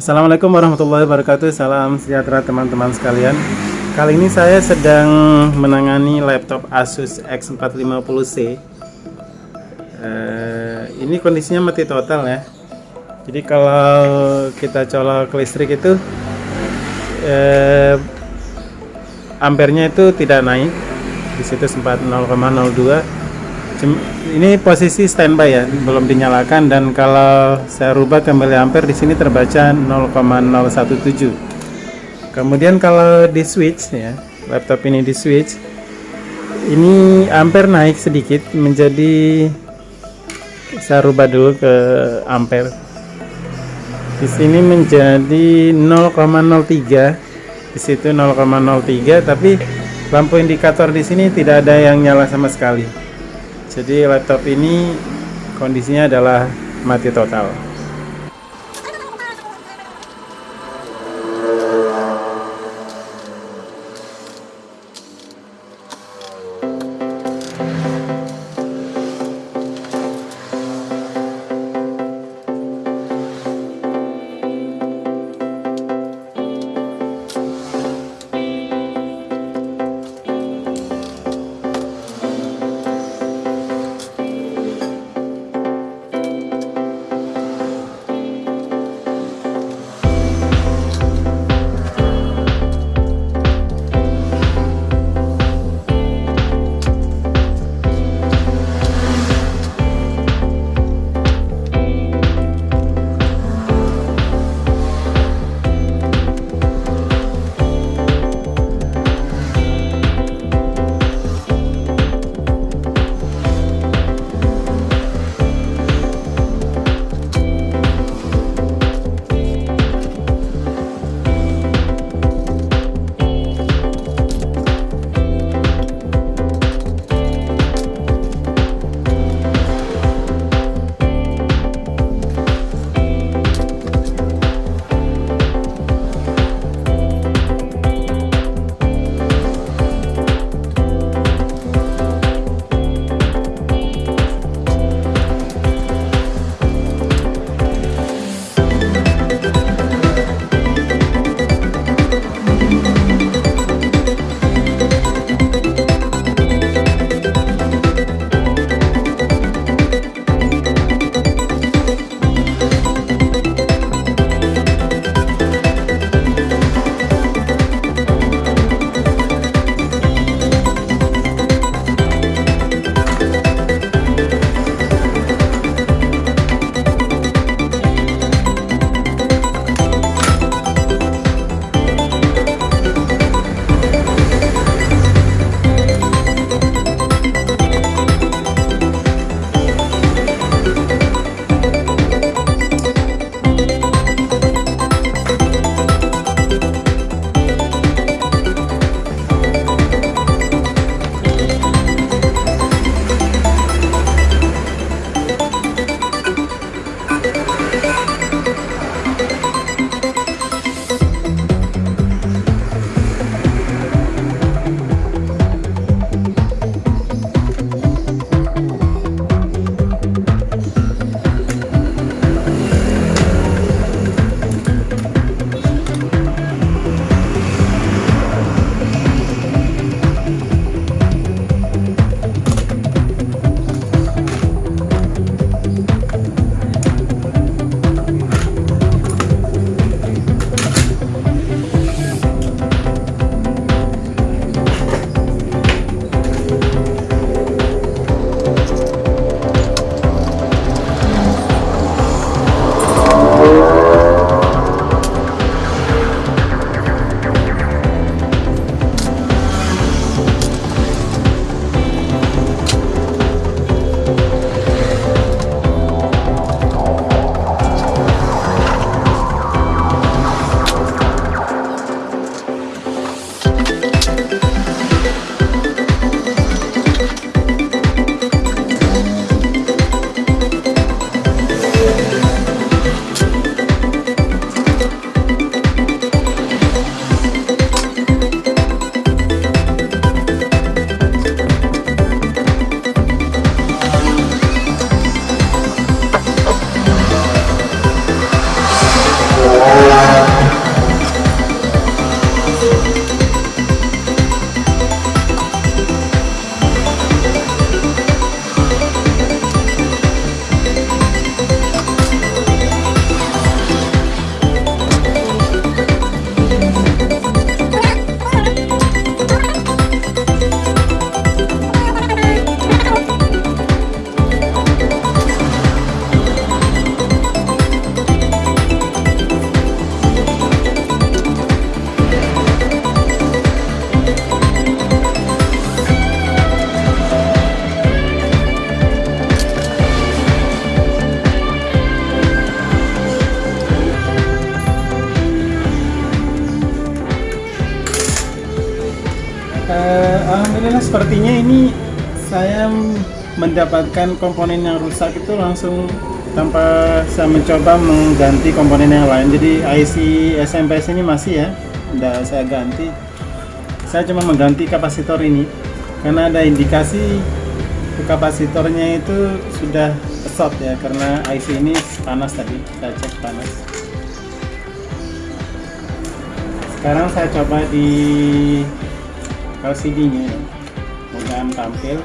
Assalamualaikum warahmatullahi wabarakatuh. Salam sejahtera teman-teman sekalian. Kali ini saya sedang menangani laptop Asus X450C uh, Ini kondisinya mati total ya. Jadi kalau kita colok listrik itu uh, Ampernya itu tidak naik. Di situ sempat 0,02 ini posisi standby ya, belum dinyalakan dan kalau saya rubah ke miliampere di sini terbaca 0,017. Kemudian kalau di switch ya, laptop ini di switch, ini ampere naik sedikit menjadi saya rubah dulu ke ampere. Di sini menjadi 0,03, di situ 0,03, tapi lampu indikator di sini tidak ada yang nyala sama sekali jadi laptop ini kondisinya adalah mati total Alhamdulillah sepertinya ini saya mendapatkan komponen yang rusak itu langsung tanpa saya mencoba mengganti komponen yang lain. Jadi IC SMPS ini masih ya udah saya ganti. Saya cuma mengganti kapasitor ini. Karena ada indikasi kapasitornya itu sudah short ya karena IC ini panas tadi. Saya cek panas. Sekarang saya coba di LCD nya mudah tampil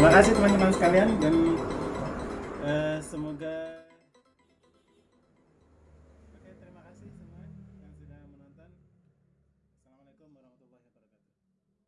terima kasih teman-teman sekalian dan